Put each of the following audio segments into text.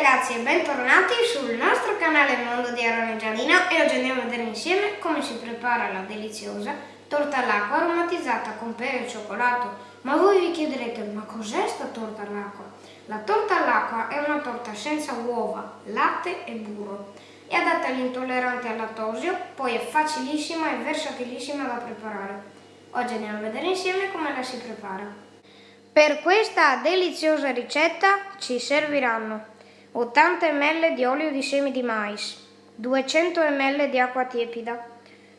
ragazzi e bentornati sul nostro canale Mondo di Arone Giallina e oggi andiamo a vedere insieme come si prepara la deliziosa torta all'acqua aromatizzata con pere e cioccolato. Ma voi vi chiederete, ma cos'è sta torta all'acqua? La torta all'acqua è una torta senza uova, latte e burro. È adatta agli intolleranti al lattosio, poi è facilissima e versatilissima da preparare. Oggi andiamo a vedere insieme come la si prepara. Per questa deliziosa ricetta ci serviranno 80 ml di olio di semi di mais, 200 ml di acqua tiepida,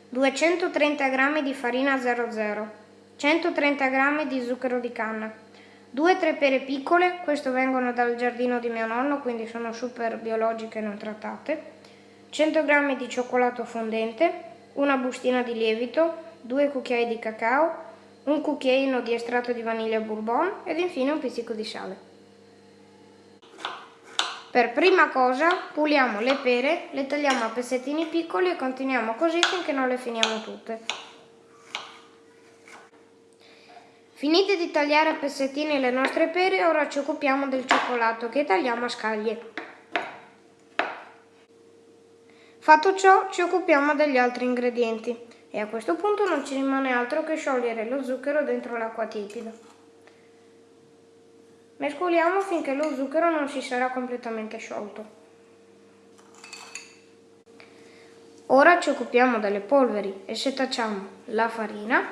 230 g di farina 00, 130 g di zucchero di canna, 2-3 pere piccole, queste vengono dal giardino di mio nonno, quindi sono super biologiche e non trattate, 100 g di cioccolato fondente, una bustina di lievito, 2 cucchiai di cacao, un cucchiaino di estratto di vaniglia bourbon ed infine un pizzico di sale. Per prima cosa puliamo le pere, le tagliamo a pezzettini piccoli e continuiamo così finché non le finiamo tutte. Finite di tagliare a pezzettini le nostre pere, ora ci occupiamo del cioccolato che tagliamo a scaglie. Fatto ciò, ci occupiamo degli altri ingredienti e a questo punto non ci rimane altro che sciogliere lo zucchero dentro l'acqua tiepida. Mescoliamo finché lo zucchero non si sarà completamente sciolto. Ora ci occupiamo delle polveri e setacciamo la farina,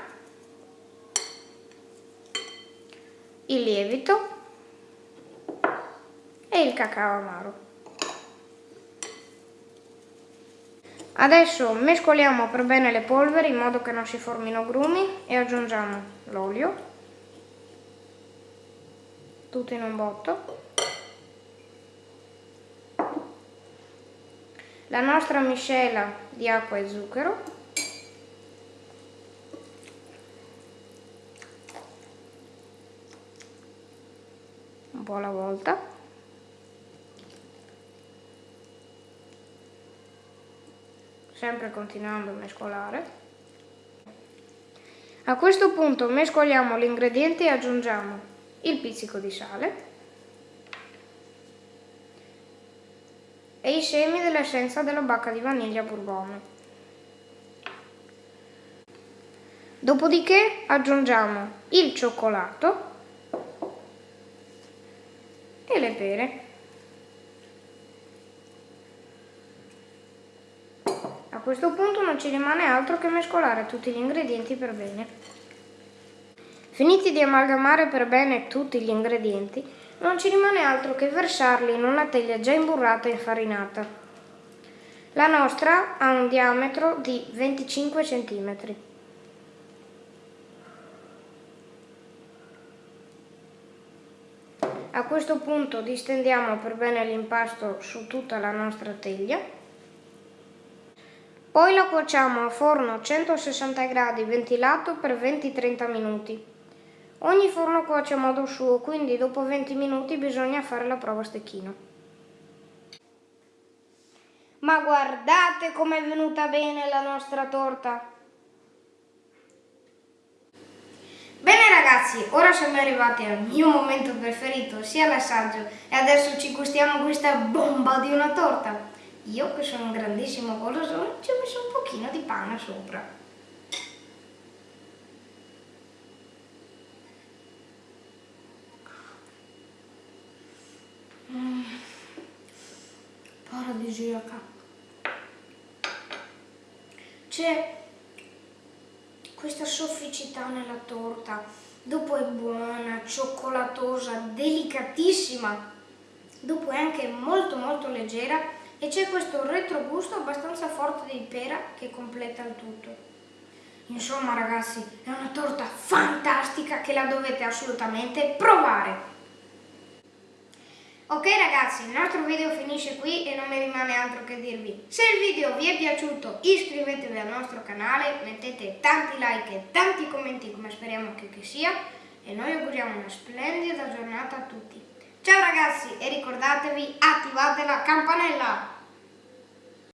il lievito e il cacao amaro. Adesso mescoliamo per bene le polveri in modo che non si formino grumi e aggiungiamo l'olio, tutto in un botto, la nostra miscela di acqua e zucchero, un po' alla volta, sempre continuando a mescolare. A questo punto mescoliamo gli ingredienti e aggiungiamo il pizzico di sale e i semi dell'essenza della bacca di vaniglia bourbon. Dopodiché aggiungiamo il cioccolato e le pere. A questo punto non ci rimane altro che mescolare tutti gli ingredienti per bene. Finiti di amalgamare per bene tutti gli ingredienti, non ci rimane altro che versarli in una teglia già imburrata e infarinata. La nostra ha un diametro di 25 cm. A questo punto distendiamo per bene l'impasto su tutta la nostra teglia poi la cuociamo a forno a 160 gradi ventilato per 20-30 minuti. Ogni forno cuoce a modo suo, quindi dopo 20 minuti bisogna fare la prova a stecchino. Ma guardate com'è venuta bene la nostra torta! Bene ragazzi, ora siamo arrivati al mio momento preferito, sia l'assaggio, e adesso ci gustiamo questa bomba di una torta. Io che sono un grandissimo golosone ci ho messo un pochino di pane sopra. Paradisiaca. C'è questa sofficità nella torta, dopo è buona, cioccolatosa, delicatissima, dopo è anche molto molto leggera e c'è questo retrogusto abbastanza forte di pera che completa il tutto. Insomma ragazzi, è una torta fantastica che la dovete assolutamente provare! Ok ragazzi, il nostro video finisce qui e non mi rimane altro che dirvi se il video vi è piaciuto iscrivetevi al nostro canale, mettete tanti like e tanti commenti come speriamo che, che sia e noi auguriamo una splendida giornata a tutti. Ciao ragazzi e ricordatevi attivate la campanella!